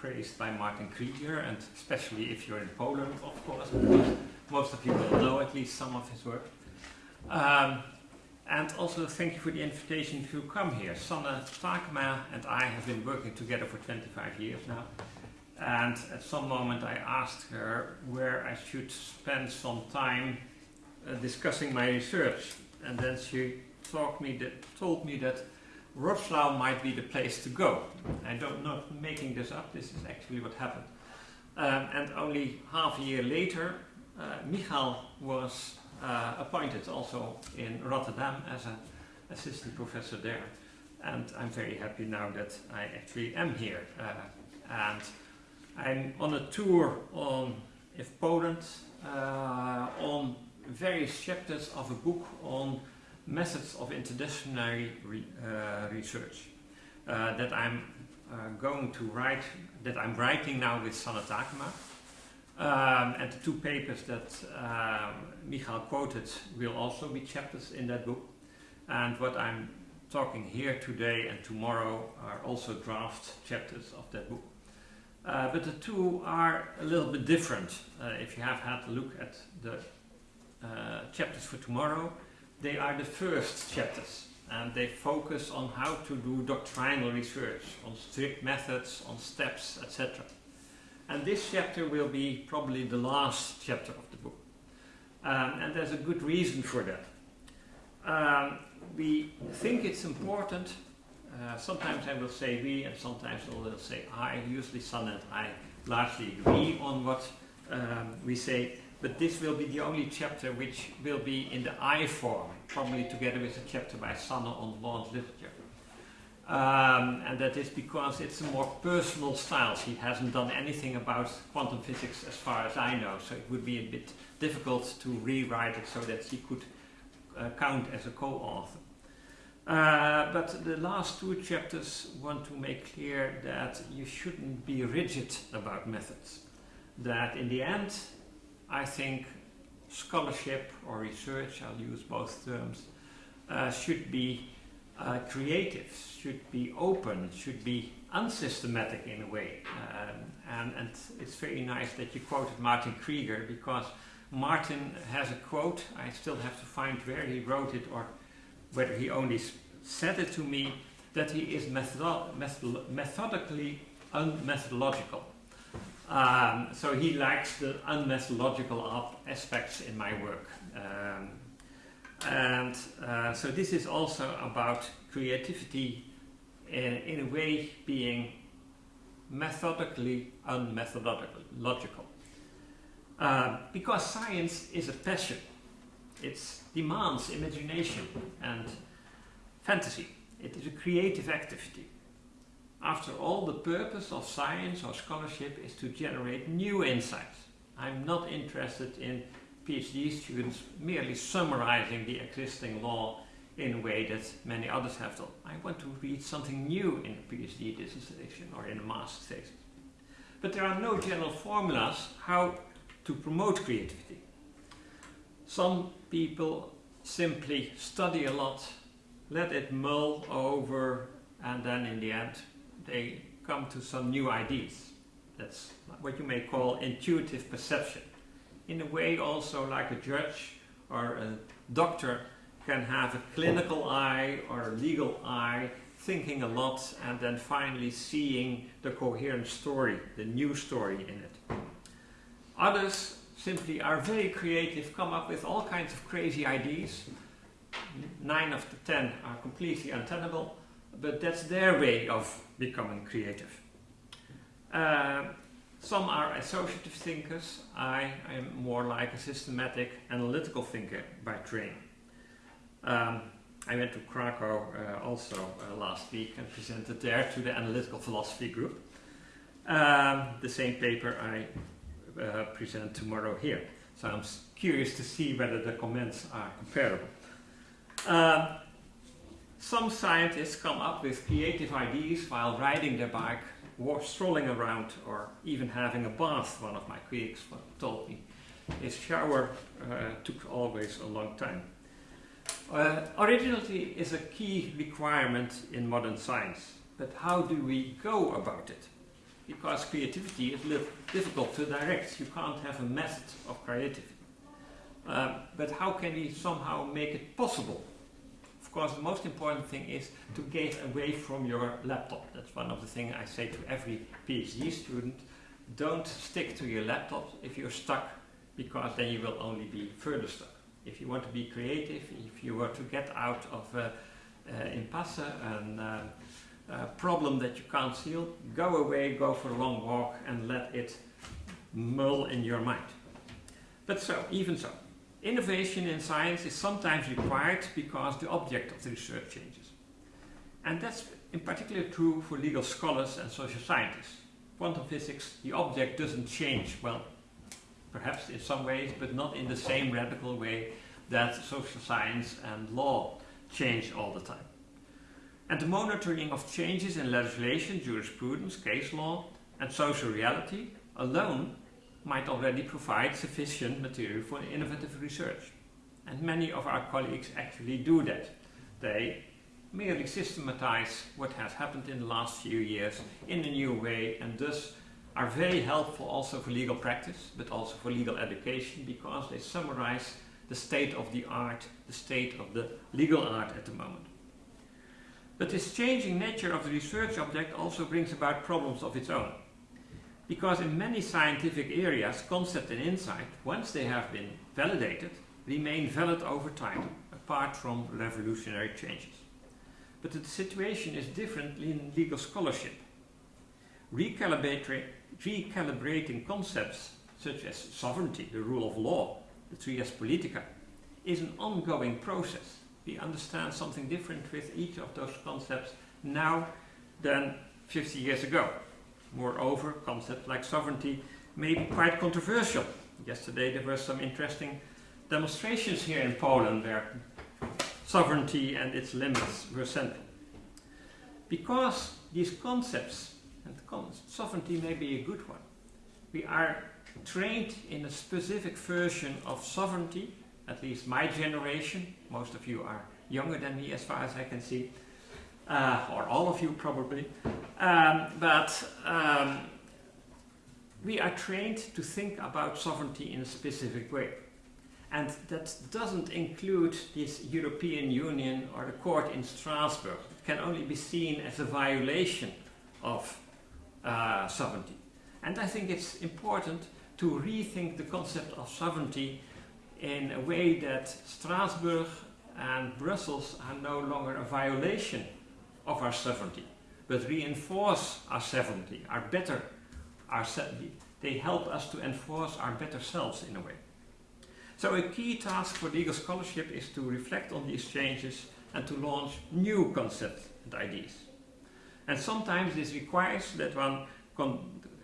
praised by Martin Krygier, and especially if you're in Poland, of course, because most of you will know at least some of his work. Um, and also thank you for the invitation to come here. Sanne Taekema and I have been working together for 25 years now. And at some moment I asked her where I should spend some time uh, discussing my research. And then she me that, told me that Wroclaw might be the place to go. I don't know, making this up, this is actually what happened. Um, and only half a year later, uh, Michal was uh, appointed also in Rotterdam as an assistant professor there. And I'm very happy now that I actually am here. Uh, and I'm on a tour on if Poland uh, on various chapters of a book on methods of interdisciplinary re, uh, research uh, that I'm uh, going to write, that I'm writing now with Sanne Taekema. Um, and the two papers that uh, Michal quoted will also be chapters in that book. And what I'm talking here today and tomorrow are also draft chapters of that book. Uh, but the two are a little bit different. Uh, if you have had a look at the chapters for tomorrow, they are the first chapters and they focus on how to do doctrinal research, on strict methods, on steps, etc. And this chapter will be probably the last chapter of the book. Um, and there's a good reason for that. Um, we think it's important, uh, sometimes I will say we and sometimes I will say I, usually Sanne and I largely agree on what um, we say, but this will be the only chapter which will be in the I form, probably together with a chapter by Sanne on law and literature. Um, and that is because it's a more personal style. He hasn't done anything about quantum physics as far as I know, so it would be a bit difficult to rewrite it so that he could uh, count as a co-author. Uh, but the last two chapters want to make clear that you shouldn't be rigid about methods. That in the end, I think scholarship or research, I'll use both terms, uh, should be uh, creative, should be open, should be unsystematic in a way. Um, and, and it's very nice that you quoted Martin Krygier because Martin has a quote, I still have to find where he wrote it or whether he only said it to me, that he is methodo methodically unmethodological. Um, so he likes the unmethodological aspects in my work. Um, and uh, so this is also about creativity in, in, a way being methodically unmethodological. Uh, because science is a passion. It demands imagination and fantasy. It is a creative activity. After all, the purpose of science or scholarship is to generate new insights. I'm not interested in PhD students merely summarizing the existing law in a way that many others have done. I want to read something new in a PhD dissertation or in a master's thesis. But there are no general formulas how to promote creativity. Some people simply study a lot, let it mull over, and then in the end they come to some new ideas. That's what you may call intuitive perception. In a way also like a judge or a doctor can have a clinical eye or a legal eye, thinking a lot and then finally seeing the coherent story, the new story in it. Others simply are very creative, come up with all kinds of crazy ideas. Nine of the ten are completely untenable, but that's their way of becoming creative. Uh, some are associative thinkers. I am more like a systematic analytical thinker by training. Um, I went to Krakow uh, also uh, last week and presented there to the analytical philosophy group. Um, the same paper I uh, present tomorrow here. So I'm curious to see whether the comments are comparable. Some scientists come up with creative ideas while riding their bike, or strolling around, or even having a bath, one of my colleagues told me. His shower uh, took always a long time. Uh, originality is a key requirement in modern science, but how do we go about it? because creativity is difficult to direct. You can't have a method of creativity. Um, but how can we somehow make it possible? Of course, the most important thing is to get away from your laptop. That's one of the things I say to every PhD student. Don't stick to your laptop if you're stuck, because then you will only be further stuck. If you want to be creative, if you want to get out of uh, uh, impasse and uh, problem that you can't seal, go away, go for a long walk and let it mull in your mind. But so, even so, innovation in science is sometimes required because the object of the research changes. And that's in particular true for legal scholars and social scientists. Quantum physics, the object doesn't change, well, perhaps in some ways, but not in the same radical way that social science and law change all the time and the monitoring of changes in legislation, jurisprudence, case law and social reality alone might already provide sufficient material for innovative research. And many of our colleagues actually do that. They merely systematize what has happened in the last few years in a new way and thus are very helpful also for legal practice but also for legal education because they summarize the state of the art, the state of the legal art at the moment. But this changing nature of the research object also brings about problems of its own. Because in many scientific areas, concept and insight, once they have been validated, remain valid over time, apart from revolutionary changes. But the situation is different in legal scholarship. Recalibrating, concepts such as sovereignty, the rule of law, the trias politica, is an ongoing process we understand something different with each of those concepts now than 50 years ago. Moreover, concepts like sovereignty may be quite controversial. Yesterday there were some interesting demonstrations here in Poland where sovereignty and its limits were central. Because these concepts, and sovereignty may be a good one, we are trained in a specific version of sovereignty at least my generation, most of you are younger than me as far as I can see, uh, or all of you probably, um, but um, we are trained to think about sovereignty in a specific way. And that doesn't include this European Union or the court in Strasbourg. It can only be seen as a violation of uh, sovereignty. And I think it's important to rethink the concept of sovereignty in a way that Strasbourg and Brussels are no longer a violation of our sovereignty, but reinforce our sovereignty, our better, our they help us to enforce our better selves in a way. So a key task for legal scholarship is to reflect on these changes and to launch new concepts and ideas. And sometimes this requires that one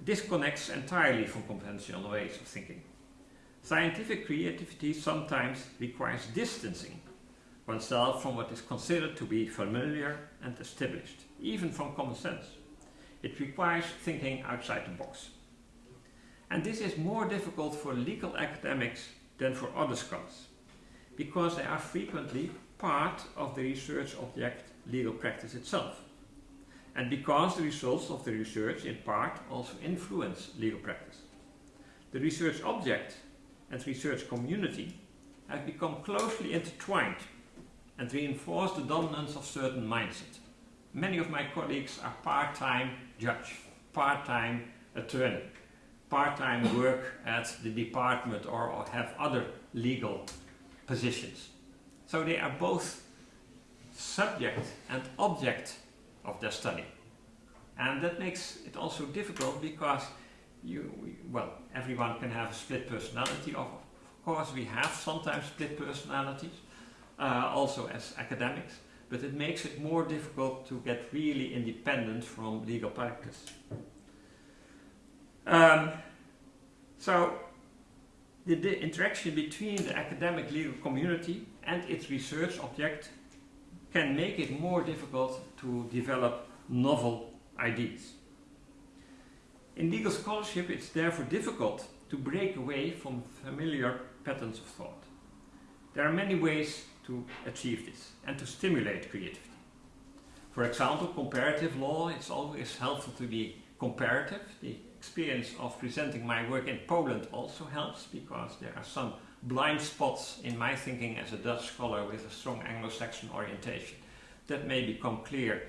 disconnects entirely from conventional ways of thinking. Scientific creativity sometimes requires distancing oneself from what is considered to be familiar and established, even from common sense. It requires thinking outside the box. And this is more difficult for legal academics than for other scholars, because they are frequently part of the research object legal practice itself. And because the results of the research in part also influence legal practice. The research object and research community have become closely intertwined and reinforce the dominance of certain mindset. Many of my colleagues are part-time judge, part-time attorney, part-time work at the department or, or have other legal positions. So they are both subject and object of their study. And that makes it also difficult because you, well, everyone can have a split personality. Of course, we have sometimes split personalities, uh, also as academics, but it makes it more difficult to get really independent from legal practice. Um, so, the, the interaction between the academic legal community and its research object can make it more difficult to develop novel ideas. In legal scholarship, it's therefore difficult to break away from familiar patterns of thought. There are many ways to achieve this and to stimulate creativity. For example, comparative law, is always helpful to be comparative. The experience of presenting my work in Poland also helps because there are some blind spots in my thinking as a Dutch scholar with a strong Anglo-Saxon orientation that may become clear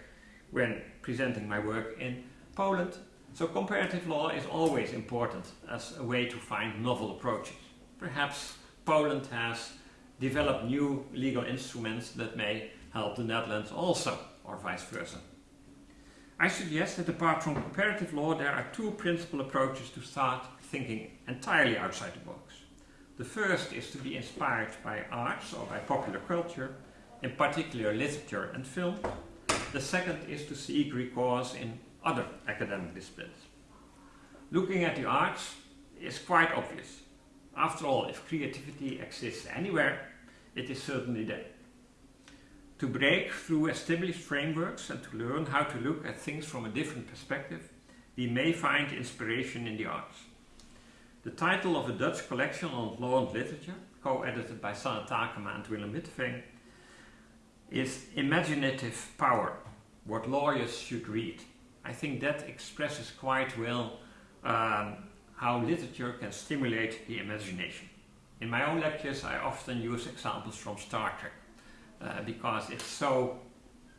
when presenting my work in Poland. So comparative law is always important as a way to find novel approaches. Perhaps Poland has developed new legal instruments that may help the Netherlands also, or vice versa. I suggest that apart from comparative law, there are two principal approaches to start thinking entirely outside the box. The first is to be inspired by arts or by popular culture, in particular literature and film. The second is to seek recourse in other academic disciplines. Looking at the arts is quite obvious. After all, if creativity exists anywhere, it is certainly there. To break through established frameworks and to learn how to look at things from a different perspective, we may find inspiration in the arts. The title of a Dutch collection on law and literature, co-edited by Sanne Taekema and Willem Witteveen, is Imaginative Power, what lawyers should read. I think that expresses quite well um, how literature can stimulate the imagination. In my own lectures I often use examples from Star Trek uh, because it's so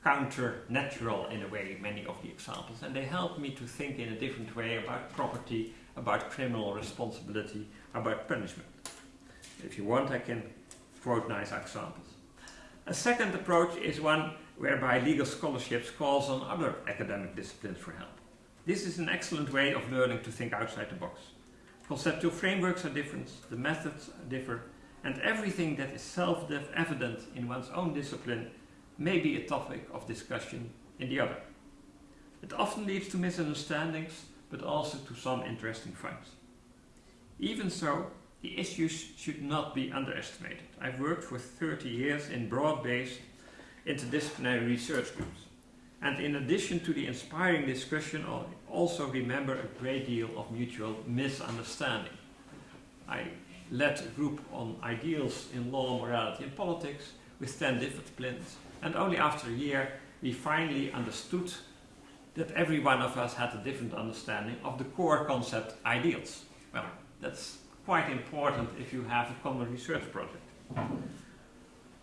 counter-natural in a way, many of the examples, and they help me to think in a different way about property, about criminal responsibility, about punishment. If you want, I can quote nice examples. A second approach is one whereby legal scholarships calls on other academic disciplines for help. This is an excellent way of learning to think outside the box. Conceptual frameworks are different, the methods differ, and everything that is self-evident in one's own discipline may be a topic of discussion in the other. It often leads to misunderstandings, but also to some interesting finds. Even so, the issues should not be underestimated. I've worked for 30 years in broad-based interdisciplinary research groups. And in addition to the inspiring discussion, I also remember a great deal of mutual misunderstanding. I led a group on ideals in law, morality and politics with 10 different disciplines and only after a year we finally understood that every one of us had a different understanding of the core concept ideals. Well, that's quite important if you have a common research project.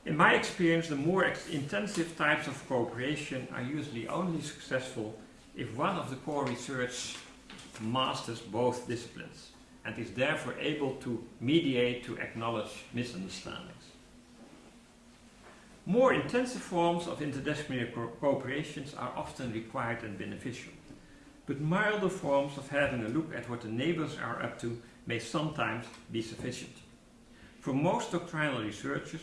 In my experience, the more intensive types of cooperation are usually only successful if one of the core research masters both disciplines and is therefore able to mediate to acknowledge misunderstandings. More intensive forms of interdisciplinary co cooperations are often required and beneficial, but milder forms of having a look at what the neighbors are up to may sometimes be sufficient. For most doctrinal researchers,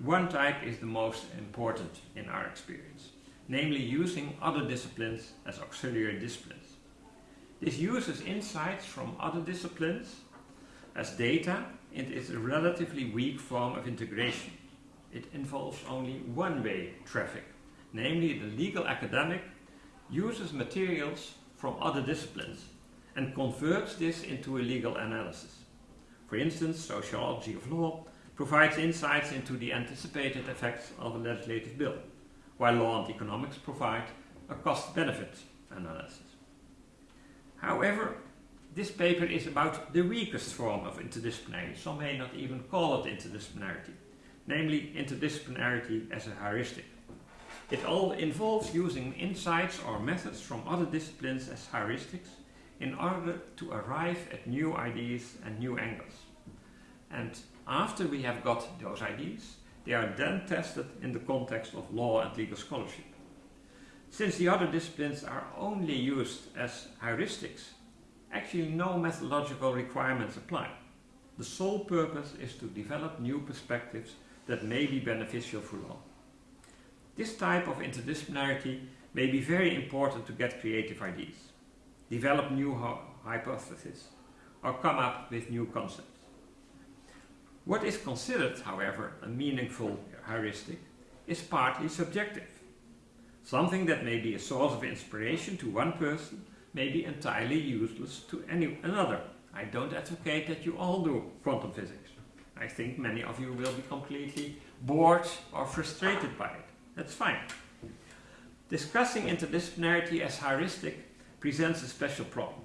one type is the most important in our experience, namely using other disciplines as auxiliary disciplines. This uses insights from other disciplines as data and is a relatively weak form of integration. It involves only one-way traffic, namely the legal academic uses materials from other disciplines and converts this into a legal analysis. For instance, sociology of law provides insights into the anticipated effects of a legislative bill, while law and economics provide a cost-benefit analysis. However, this paper is about the weakest form of interdisciplinarity, some may not even call it interdisciplinarity, namely interdisciplinarity as a heuristic. It all involves using insights or methods from other disciplines as heuristics in order to arrive at new ideas and new angles. And after we have got those ideas, they are then tested in the context of law and legal scholarship. Since the other disciplines are only used as heuristics, actually no methodological requirements apply. The sole purpose is to develop new perspectives that may be beneficial for law. This type of interdisciplinarity may be very important to get creative ideas, develop new hypotheses, or come up with new concepts. What is considered, however, a meaningful heuristic is partly subjective. Something that may be a source of inspiration to one person may be entirely useless to any another. I don't advocate that you all do quantum physics. I think many of you will be completely bored or frustrated by it. That's fine. Discussing interdisciplinarity as heuristic presents a special problem.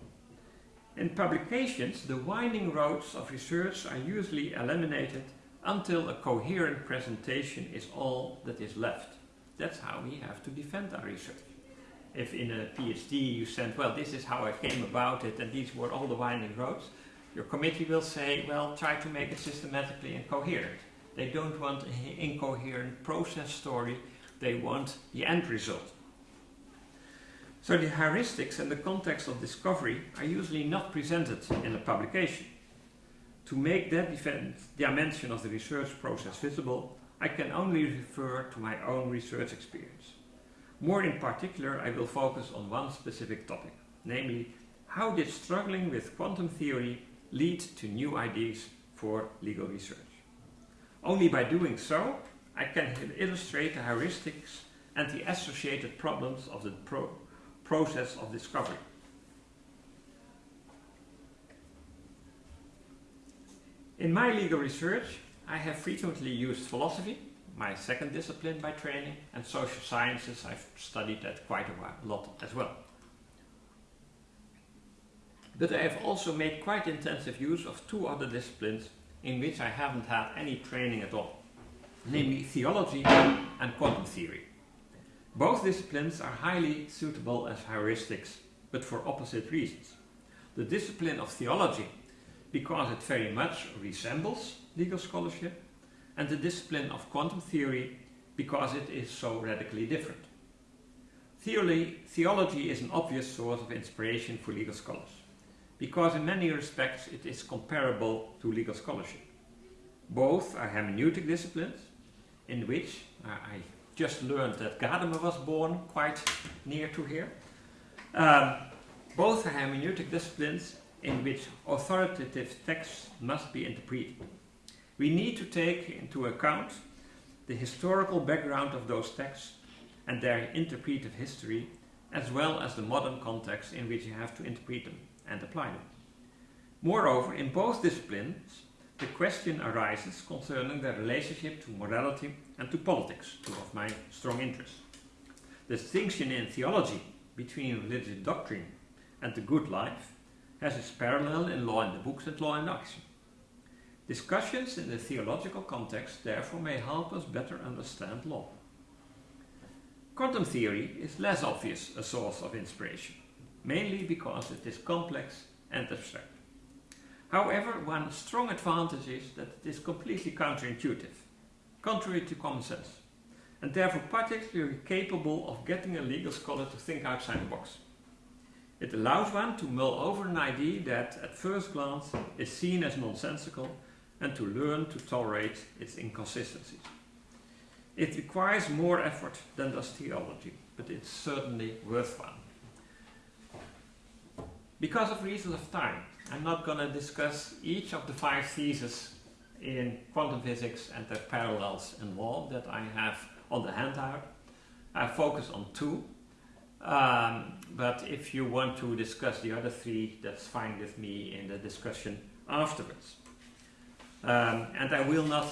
In publications, the winding roads of research are usually eliminated until a coherent presentation is all that is left. That's how we have to defend our research. If in a PhD you send, well, this is how I came about it and these were all the winding roads, your committee will say, well, try to make it systematically and coherent. They don't want an incoherent process story, they want the end result. So the heuristics and the context of discovery are usually not presented in a publication. To make that dimension of the research process visible, I can only refer to my own research experience. More in particular, I will focus on one specific topic, namely, how did struggling with quantum theory lead to new ideas for legal research? Only by doing so, I can illustrate the heuristics and the associated problems of the pro process of discovery. In my legal research, I have frequently used philosophy, my second discipline by training, and social sciences. I've studied that quite a while, lot as well. But I have also made quite intensive use of two other disciplines in which I haven't had any training at all, namely theology and quantum theory. Both disciplines are highly suitable as heuristics, but for opposite reasons. The discipline of theology, because it very much resembles legal scholarship, and the discipline of quantum theory, because it is so radically different. Theory, theology is an obvious source of inspiration for legal scholars, because in many respects it is comparable to legal scholarship. Both are hermeneutic disciplines, in which I just learned that Gadamer was born quite near to here. Um, both are hermeneutic disciplines in which authoritative texts must be interpreted. We need to take into account the historical background of those texts and their interpretive history, as well as the modern context in which you have to interpret them and apply them. Moreover, in both disciplines, the question arises concerning the relationship to morality and to politics, two of my strong interests. The distinction in theology between religious doctrine and the good life has its parallel in law in the books and law in action. Discussions in the theological context therefore may help us better understand law. Quantum theory is less obvious a source of inspiration, mainly because it is complex and abstract. However, one strong advantage is that it is completely counterintuitive, contrary to common sense, and therefore particularly capable of getting a legal scholar to think outside the box. It allows one to mull over an idea that at first glance is seen as nonsensical and to learn to tolerate its inconsistencies. It requires more effort than does theology, but it's certainly worthwhile. Because of reasons of time, I'm not going to discuss each of the five theses in quantum physics and their parallels involved that I have on the handout. I focus on two, um, but if you want to discuss the other three, that's fine with me in the discussion afterwards. Um, and I will not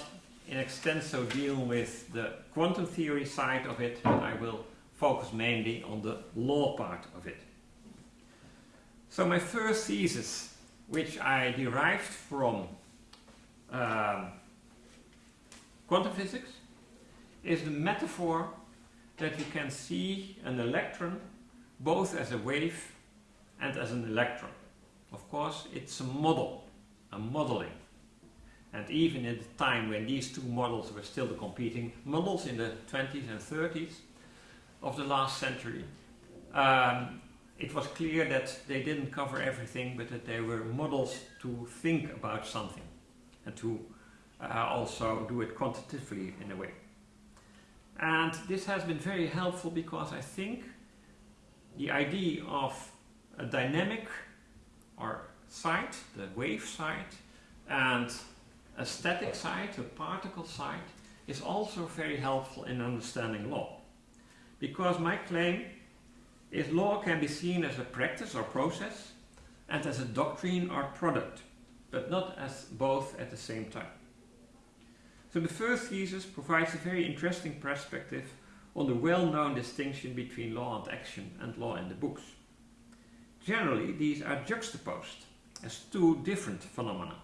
in extenso deal with the quantum theory side of it, but I will focus mainly on the law part of it. So my first thesis, which I derived from um, quantum physics, is the metaphor that you can see an electron both as a wave and as an electron. Of course, it's a model, a modeling. And even at the time when these two models were still the competing models in the 20s and 30s of the last century, um, it was clear that they didn't cover everything, but that they were models to think about something and to uh, also do it quantitatively in a way. And this has been very helpful because I think the idea of a dynamic or site, the wave site, and a static site, a particle site, is also very helpful in understanding law. Because my claim is law can be seen as a practice or process and as a doctrine or product, but not as both at the same time. So the first thesis provides a very interesting perspective on the well-known distinction between law and action and law in the books. generally these are juxtaposed as two different phenomena.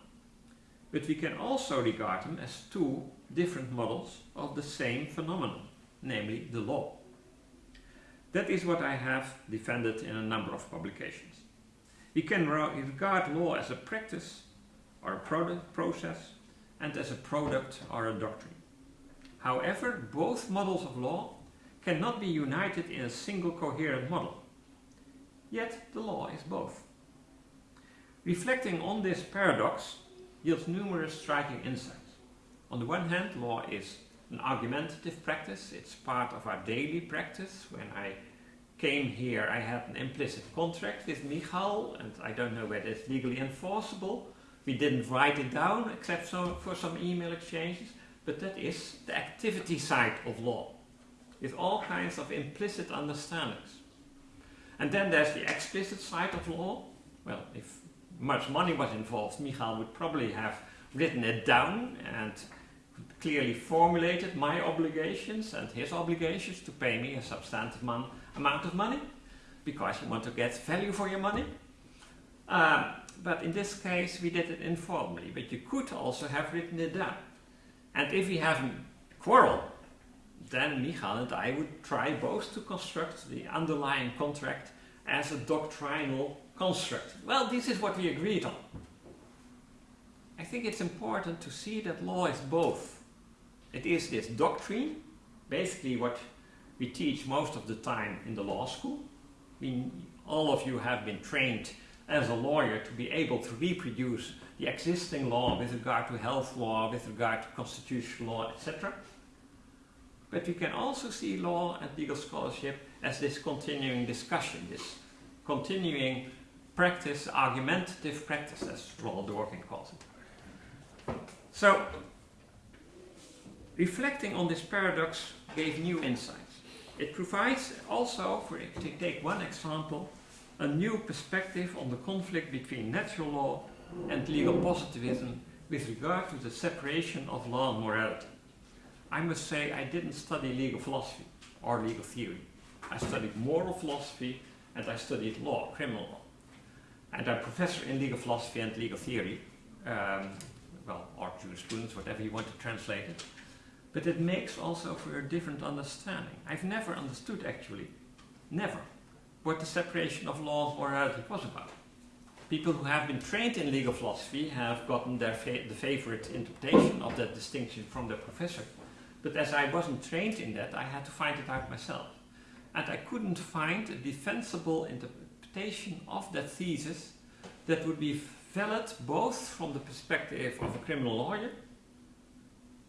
But we can also regard them as two different models of the same phenomenon, namely the law. That is what I have defended in a number of publications. We can regard law as a practice or a product process and as a product or a doctrine. However, both models of law cannot be united in a single coherent model. Yet the law is both. Reflecting on this paradox yields numerous striking insights. On the one hand, law is an argumentative practice. It's part of our daily practice. When I came here, I had an implicit contract with Michal, and I don't know whether it's legally enforceable. We didn't write it down, except so for some email exchanges, but that is the activity side of law, with all kinds of implicit understandings. And then there's the explicit side of law. Well, if much money was involved, Michal would probably have written it down and clearly formulated my obligations and his obligations to pay me a substantive amount of money because you want to get value for your money. Um, but in this case we did it informally, but you could also have written it down. And if we have a quarrel, then Michal and I would try both to construct the underlying contract as a doctrinal construct. Well, this is what we agreed on. I think it's important to see that law is both. It is this doctrine, basically what we teach most of the time in the law school. I mean, all of you have been trained as a lawyer to be able to reproduce the existing law with regard to health law, with regard to constitutional law, etc. But we can also see law and legal scholarship as this continuing discussion, this continuing practice, argumentative practice, as Ronald Dworkin calls it. So, reflecting on this paradox gave new insights. It provides also, for to take one example, a new perspective on the conflict between natural law and legal positivism with regard to the separation of law and morality. I must say I didn't study legal philosophy or legal theory. I studied moral philosophy and I studied law, criminal law. And I'm a professor in legal philosophy and legal theory um, well, or jurisprudence, whatever you want to translate it. But it makes also for a different understanding. I've never understood actually, never, what the separation of law and morality was about. People who have been trained in legal philosophy have gotten their fa the favorite interpretation of that distinction from their professor. But as I wasn't trained in that, I had to find it out myself. And I couldn't find a defensible interpretation of that thesis that would be valid both from the perspective of a criminal lawyer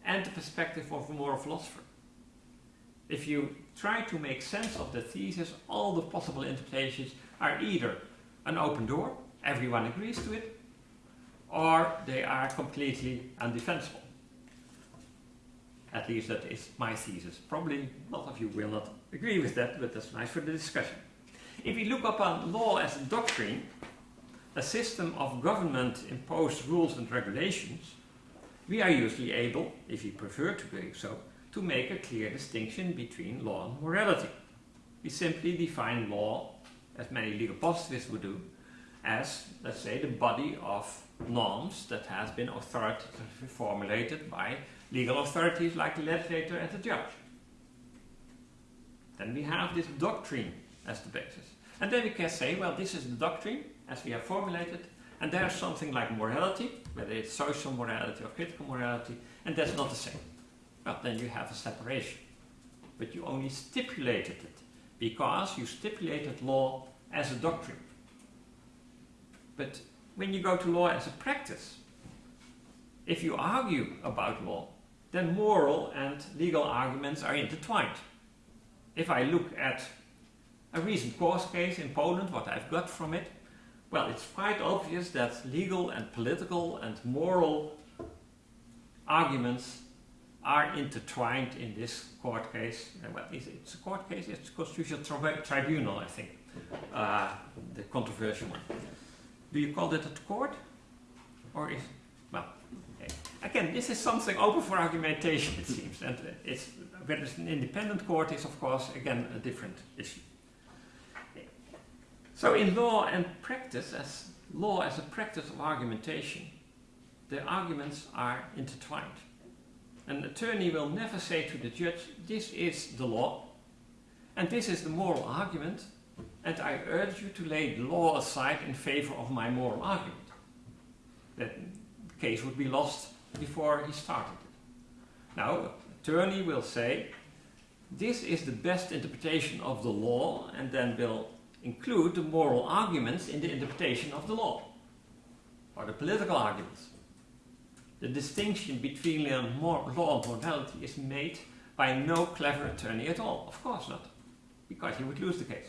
and the perspective of a moral philosopher. If you try to make sense of the thesis, all the possible interpretations are either an open door, everyone agrees to it, or they are completely undefensible. At least that is my thesis. Probably a lot of you will not agree with that, but that's nice for the discussion. If we look upon law as a doctrine, a system of government-imposed rules and regulations, we are usually able, if you prefer to do so, to make a clear distinction between law and morality. We simply define law, as many legal positivists would do, as, let's say, the body of norms that has been authoritatively formulated by legal authorities like the legislator and the judge. Then we have this doctrine as the basis. And then we can say, well, this is the doctrine, as we have formulated, and there's something like morality, whether it's social morality or critical morality, and that's not the same. Well, then you have a separation. But you only stipulated it, because you stipulated law as a doctrine. But when you go to law as a practice, if you argue about law, then moral and legal arguments are intertwined. If I look at a recent court case in Poland, what I've got from it, well, it's quite obvious that legal and political and moral arguments are intertwined in this court case. Uh, well, it's a court case, it's a constitutional tri tribunal, I think, uh, the controversial one. Do you call that a court? Or is, well, okay. Again, this is something open for argumentation, it seems, and it's, whether it's an independent court is, of course, again, a different issue. So in law and practice, as law as a practice of argumentation, the arguments are intertwined. An attorney will never say to the judge, this is the law, and this is the moral argument, and I urge you to lay the law aside in favor of my moral argument. That case would be lost before he started it. Now, attorney will say, this is the best interpretation of the law, and then will include the moral arguments in the interpretation of the law, or the political arguments. The distinction between law and morality is made by no clever attorney at all. Of course not, because he would lose the case.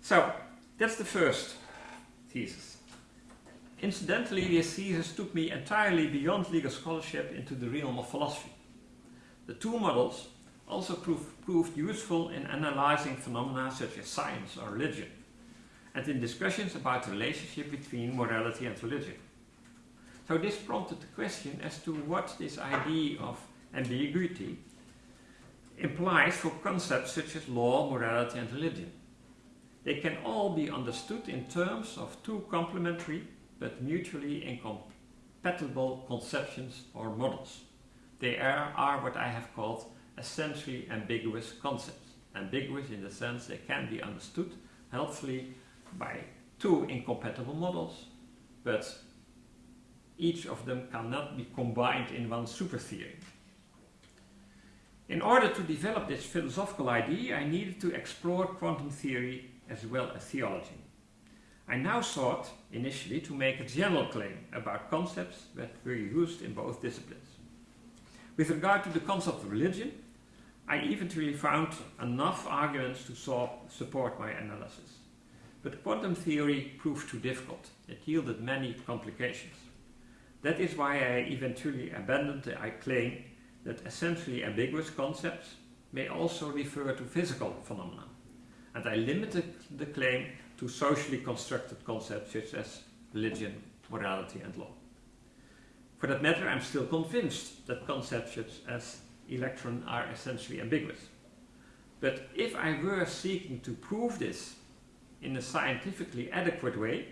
So, that's the first thesis. Incidentally, this thesis took me entirely beyond legal scholarship into the realm of philosophy. The two models also prove, proved useful in analyzing phenomena such as science or religion, and in discussions about the relationship between morality and religion. So this prompted the question as to what this idea of ambiguity implies for concepts such as law, morality and religion. They can all be understood in terms of two complementary but mutually incompatible conceptions or models. They are, are what I have called essentially ambiguous concepts. Ambiguous in the sense they can be understood helpfully by two incompatible models, but each of them cannot be combined in one super theory. In order to develop this philosophical idea, I needed to explore quantum theory as well as theology. I now sought, initially, to make a general claim about concepts that were used in both disciplines. With regard to the concept of religion, I eventually found enough arguments to so support my analysis. But quantum theory proved too difficult. It yielded many complications. That is why I eventually abandoned the claim that essentially ambiguous concepts may also refer to physical phenomena. And I limited the claim to socially constructed concepts such as religion, morality and law. For that matter, I'm still convinced that concepts such as electron are essentially ambiguous. But if I were seeking to prove this in a scientifically adequate way,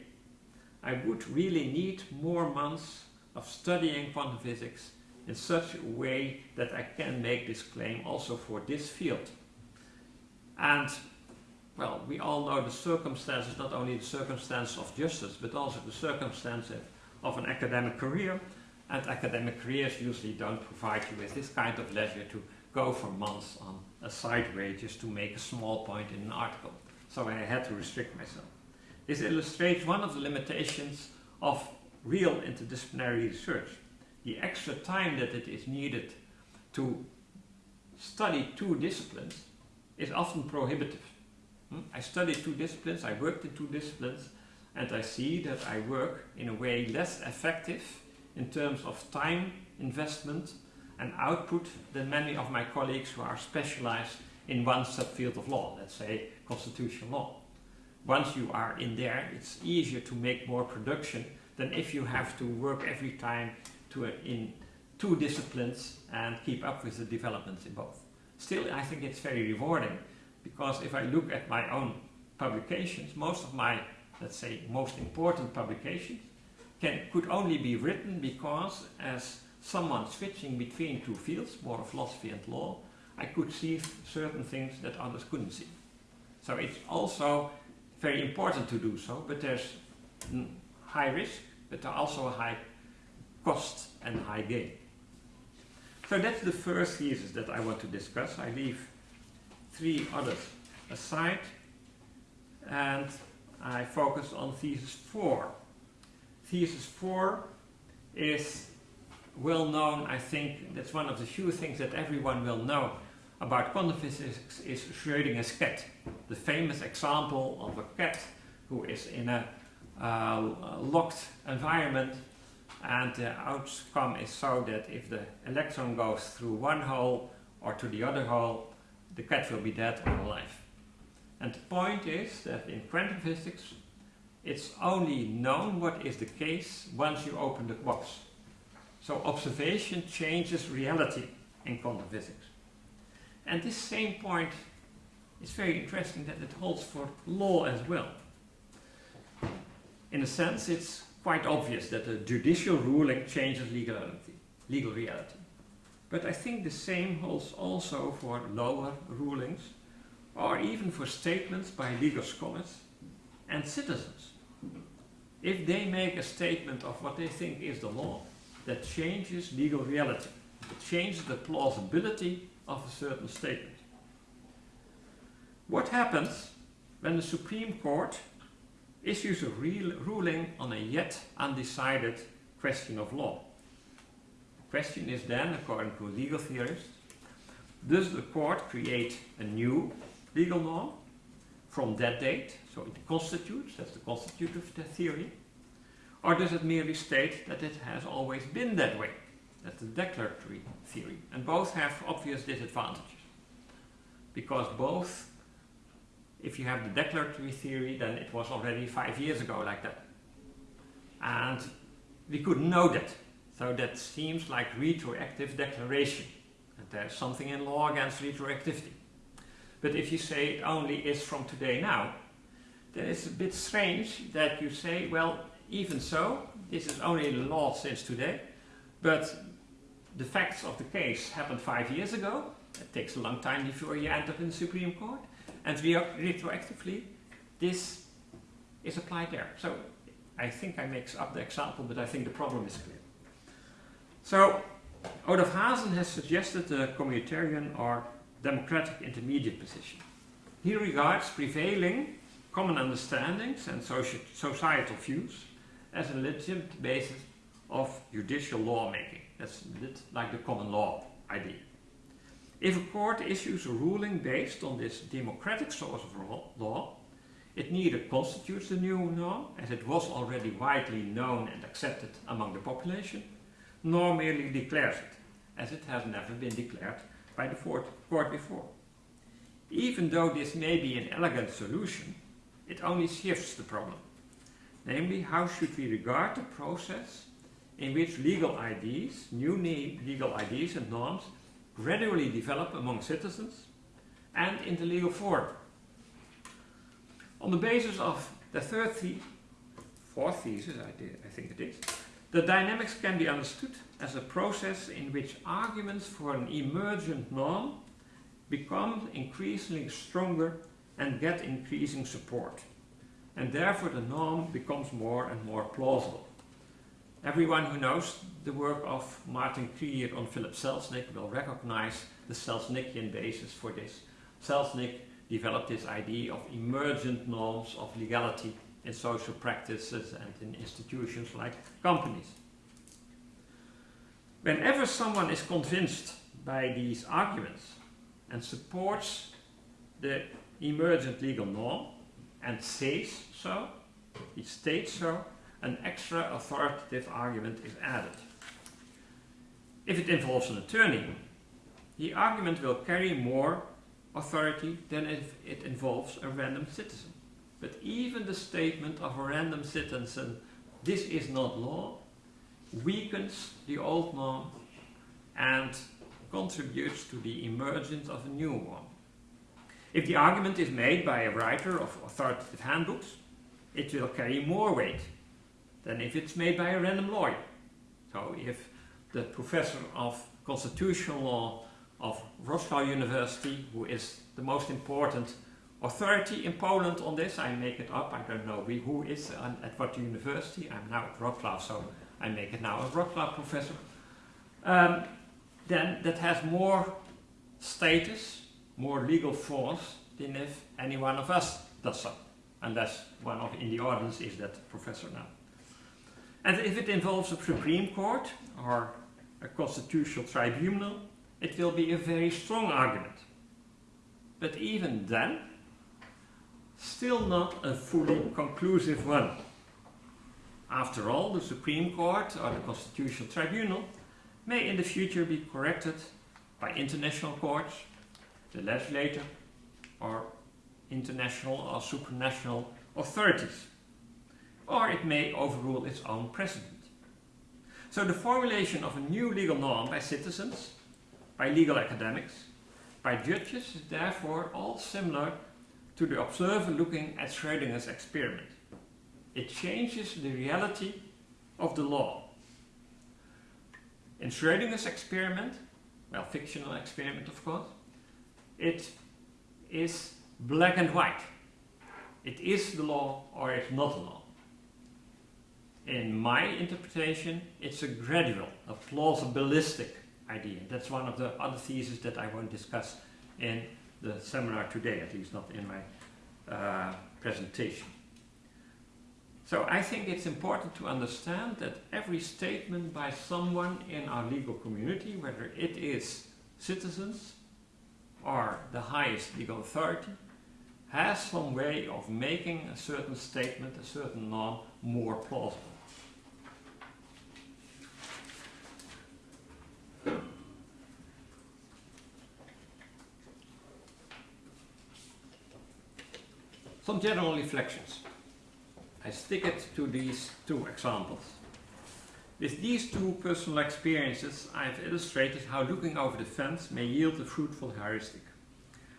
I would really need more months of studying quantum physics in such a way that I can make this claim also for this field. And well, we all know the circumstances, not only the circumstances of justice, but also the circumstances of an academic career. And academic careers usually don't provide you with this kind of leisure to go for months on a sideway just to make a small point in an article. So I had to restrict myself. This illustrates one of the limitations of real interdisciplinary research. The extra time that it is needed to study two disciplines is often prohibitive. Hmm? I studied two disciplines, I worked in two disciplines, and I see that I work in a way less effective in terms of time investment and output than many of my colleagues who are specialized in one subfield of law, let's say constitutional law. Once you are in there, it's easier to make more production than if you have to work every time to, in two disciplines and keep up with the developments in both. Still, I think it's very rewarding because if I look at my own publications, most of my, let's say, most important publications can, could only be written because as someone switching between two fields, more philosophy and law, I could see certain things that others couldn't see. So it's also very important to do so, but there's high risk, but there also a high cost and high gain. So that's the first thesis that I want to discuss. I leave three others aside and I focus on thesis 4. Thesis 4 is well known, I think, that's one of the few things that everyone will know about quantum physics is Schrödinger's cat. The famous example of a cat who is in a uh, locked environment and the outcome is so that if the electron goes through one hole or to the other hole, the cat will be dead or alive. And the point is that in quantum physics, it's only known what is the case once you open the box. So observation changes reality in quantum physics. And this same point is very interesting that it holds for law as well. In a sense, it's quite obvious that a judicial ruling changes legality, legal reality. But I think the same holds also for lower rulings or even for statements by legal scholars and citizens. If they make a statement of what they think is the law, that changes legal reality. It changes the plausibility of a certain statement. What happens when the Supreme Court issues a ruling on a yet undecided question of law? The question is then, according to legal theorists, does the court create a new legal norm from that date, so it constitutes, that's the constitutive theory, or does it merely state that it has always been that way? That's the declaratory theory. And both have obvious disadvantages. Because both, if you have the declaratory theory, then it was already five years ago like that. And we couldn't know that. So that seems like retroactive declaration. And there's something in law against retroactivity. But if you say it only is from today now, then it's a bit strange that you say, well, even so, this is only a law since today, but the facts of the case happened five years ago. It takes a long time before you enter in the Supreme Court. And retroactively, this is applied there. So I think I mix up the example, but I think the problem is clear. So Olaf Hazen has suggested a communitarian or democratic intermediate position. He regards prevailing common understandings and societal views as a legitimate basis of judicial lawmaking. That's a bit like the common law idea. If a court issues a ruling based on this democratic source of law, it neither constitutes a new norm, as it was already widely known and accepted among the population, nor merely declares it, as it has never been declared by the court before. Even though this may be an elegant solution, it only shifts the problem. Namely, how should we regard the process in which legal ideas, new legal ideas and norms gradually develop among citizens and in the legal form. On the basis of the third the fourth thesis, I, did, I think it is, the dynamics can be understood as a process in which arguments for an emergent norm become increasingly stronger and get increasing support. And therefore the norm becomes more and more plausible. Everyone who knows the work of Martin Krygier on Philip Selznick will recognize the Selznickian basis for this. Selznick developed this idea of emergent norms of legality in social practices and in institutions like companies. Whenever someone is convinced by these arguments and supports the emergent legal norm and says so, he states so, an extra authoritative argument is added. If it involves an attorney, the argument will carry more authority than if it involves a random citizen. But even the statement of a random citizen, this is not law, weakens the old norm and contributes to the emergence of a new one. If the argument is made by a writer of authoritative handbooks, it will carry more weight than if it's made by a random lawyer. So if the professor of constitutional law of Wrocław University, who is the most important authority in Poland on this, I make it up, I don't know who is at what university, I'm now at Wrocław, so I make it now a Wrocław professor, um, then that has more status, more legal force than if any one of us does so, unless one of in the audience is that professor now. And if it involves a Supreme Court or a constitutional tribunal, it will be a very strong argument. But even then, still not a fully conclusive one. After all, the Supreme Court or the Constitutional Tribunal may in the future be corrected by international courts, the legislature, or international or supranational authorities or it may overrule its own precedent. So the formulation of a new legal norm by citizens, by legal academics, by by judges is therefore all similar to the observer looking at Schrödinger's experiment. It changes the reality of the law. In Schrödinger's experiment, well, fictional experiment of course, it is black and white. It is the law or it's not the law. In my interpretation, it's a gradual, a plausibilistic idea. That's one of the other theses that I won't discuss in the seminar today, at least not in my uh, presentation. So I think it's important to understand that every statement by someone in our legal community, whether it is citizens or the highest legal authority, has some way of making a certain statement, a certain law, more plausible. Some general reflections. I stick it to these two examples. With these two personal experiences, I've illustrated how looking over the fence may yield a fruitful heuristic.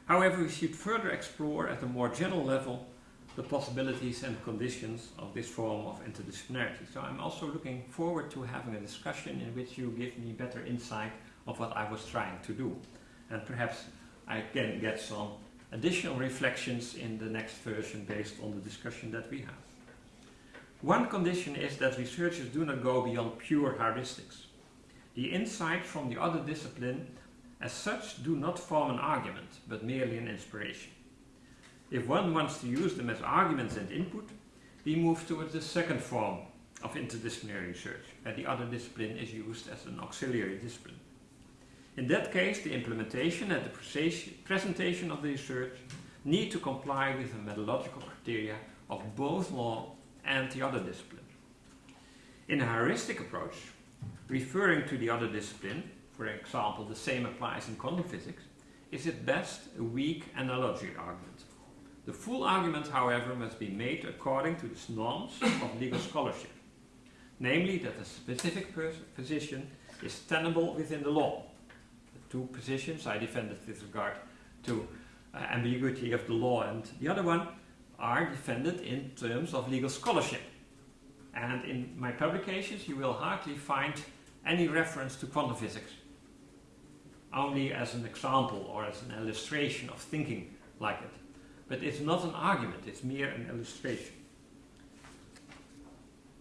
However, we should further explore at a more general level the possibilities and conditions of this form of interdisciplinarity. So I'm also looking forward to having a discussion in which you give me better insight of what I was trying to do. And perhaps I can get some additional reflections in the next version based on the discussion that we have. One condition is that researchers do not go beyond pure heuristics. The insights from the other discipline as such do not form an argument, but merely an inspiration. If one wants to use them as arguments and input, we move towards the second form of interdisciplinary research, where the other discipline is used as an auxiliary discipline. In that case, the implementation and the presentation of the research need to comply with the methodological criteria of both law and the other discipline. In a heuristic approach, referring to the other discipline, for example, the same applies in quantum physics, is at best a weak analogy argument. The full argument, however, must be made according to the norms of legal scholarship, namely that a specific position is tenable within the law. The two positions I defended with regard to uh, ambiguity of the law and the other one are defended in terms of legal scholarship. And in my publications you will hardly find any reference to quantum physics only as an example or as an illustration of thinking like it. But it's not an argument, it's mere an illustration.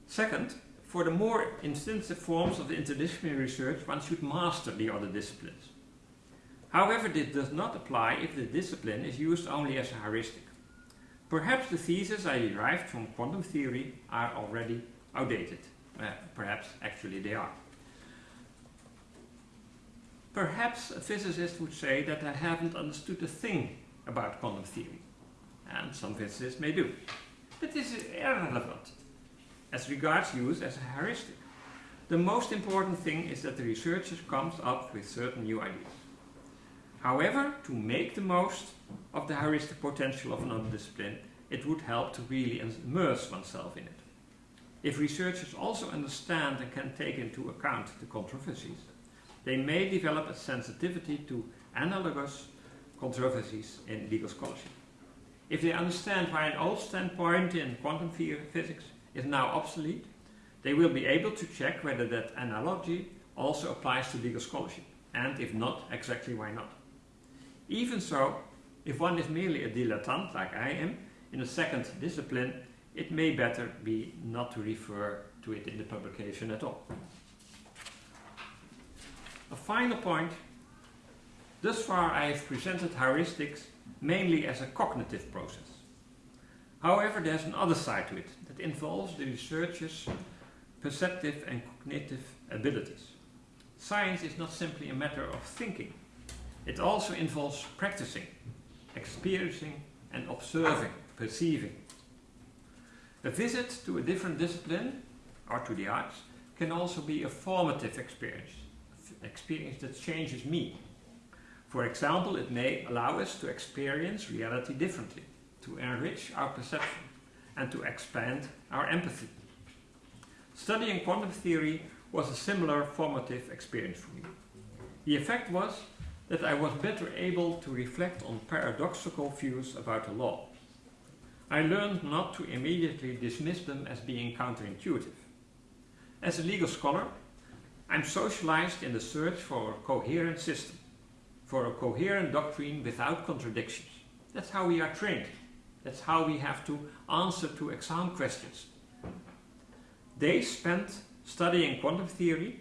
Second, for the more intensive forms of interdisciplinary research, one should master the other disciplines. However, this does not apply if the discipline is used only as a heuristic. Perhaps the theses I derived from quantum theory are already outdated. Uh, perhaps actually they are. Perhaps a physicist would say that I haven't understood a thing about quantum theory. And some physicists may do. But this is irrelevant as regards use as a heuristic. The most important thing is that the researcher comes up with certain new ideas. However, to make the most of the heuristic potential of another discipline, it would help to really immerse oneself in it. If researchers also understand and can take into account the controversies, they may develop a sensitivity to analogous controversies in legal scholarship. If they understand why an old standpoint in quantum physics is now obsolete, they will be able to check whether that analogy also applies to legal scholarship, and if not, exactly why not. Even so, if one is merely a dilettante, like I am, in a second discipline, it may better be not to refer to it in the publication at all. A final point. Thus far I have presented heuristics mainly as a cognitive process. However, there's another side to it that involves the researcher's perceptive and cognitive abilities. Science is not simply a matter of thinking. It also involves practicing, experiencing and observing, perceiving. A visit to a different discipline or to the arts can also be a formative experience an experience that changes me. For example, it may allow us to experience reality differently, to enrich our perception, and to expand our empathy. Studying quantum theory was a similar formative experience for me. The effect was that I was better able to reflect on paradoxical views about the law. I learned not to immediately dismiss them as being counterintuitive. As a legal scholar, I'm socialized in the search for a coherent system, for a coherent doctrine without contradictions. That's how we are trained. That's how we have to answer to exam questions. They spent studying quantum theory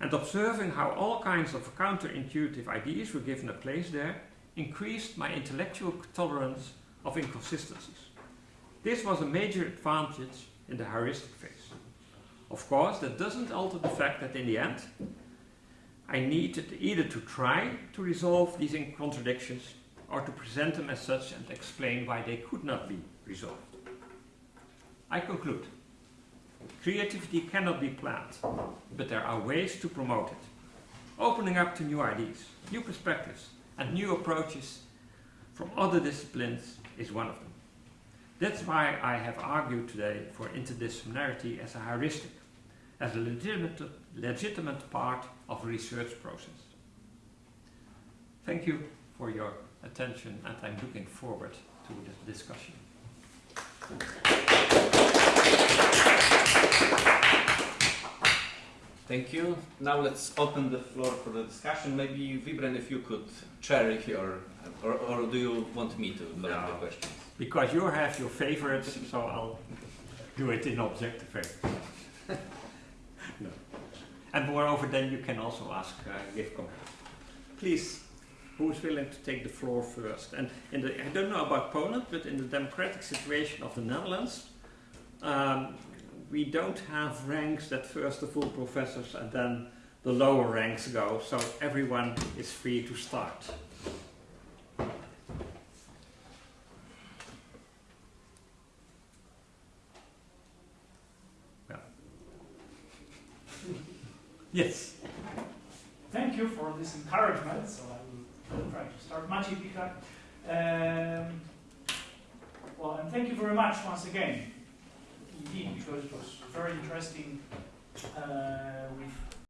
and observing how all kinds of counterintuitive ideas were given a place there increased my intellectual tolerance of inconsistencies. This was a major advantage in the heuristic phase. Of course, that doesn't alter the fact that in the end, I needed either to try to resolve these contradictions or to present them as such and explain why they could not be resolved. I conclude. Creativity cannot be planned, but there are ways to promote it. Opening up to new ideas, new perspectives, and new approaches from other disciplines is one of them. That's why I have argued today for interdisciplinarity as a heuristic, as a legitimate, legitimate part of a research process. Thank you for your attention and I'm looking forward to the discussion. Thank you. Now let's open the floor for the discussion. Maybe Wibren, if you could chair your, or, or do you want me to No. the questions? Because you have your favorites, so I'll do it in objective way. no. And moreover, then you can also ask, uh, give comments. Please, who is willing to take the floor first? And in the, I don't know about Poland, but in the democratic situation of the Netherlands, um, we don't have ranks that first the full professors and then the lower ranks go, so everyone is free to start. Yeah. Yes. Thank you for this encouragement. So I will try to start. Maciej Pichlak. Um, well, and thank you very much once again, indeed, because it was very interesting uh, with